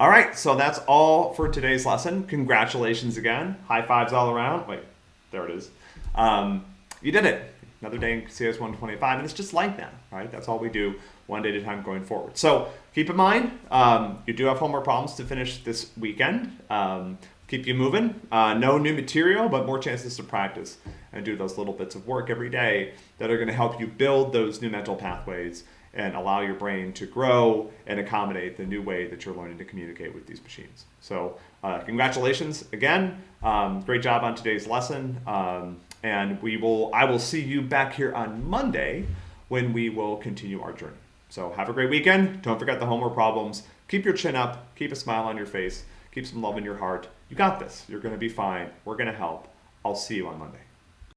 All right, so that's all for today's lesson. Congratulations again. High fives all around. Wait, there it is. Um, you did it. Another day in CS 125, and it's just like that, right? That's all we do, one day at a time going forward. So keep in mind, um, you do have homework problems to finish this weekend. Um, keep you moving. Uh, no new material, but more chances to practice and do those little bits of work every day that are going to help you build those new mental pathways and allow your brain to grow and accommodate the new way that you're learning to communicate with these machines. So uh, congratulations again. Um, great job on today's lesson. Um, and we will, I will see you back here on Monday when we will continue our journey. So have a great weekend. Don't forget the homework problems. Keep your chin up. Keep a smile on your face. Keep some love in your heart. You got this. You're going to be fine. We're going to help. I'll see you on Monday.